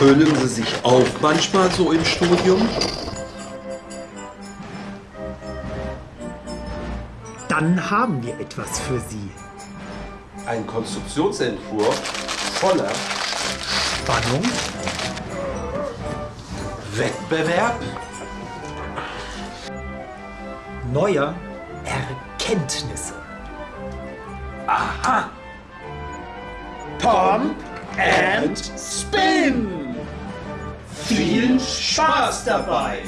Fühlen Sie sich auch manchmal so im Studium? Dann haben wir etwas für Sie. Ein Konstruktionsentwurf voller Spannung, Wettbewerb, neuer Erkenntnisse. Aha, Pom and Spin. Viel Spaß dabei!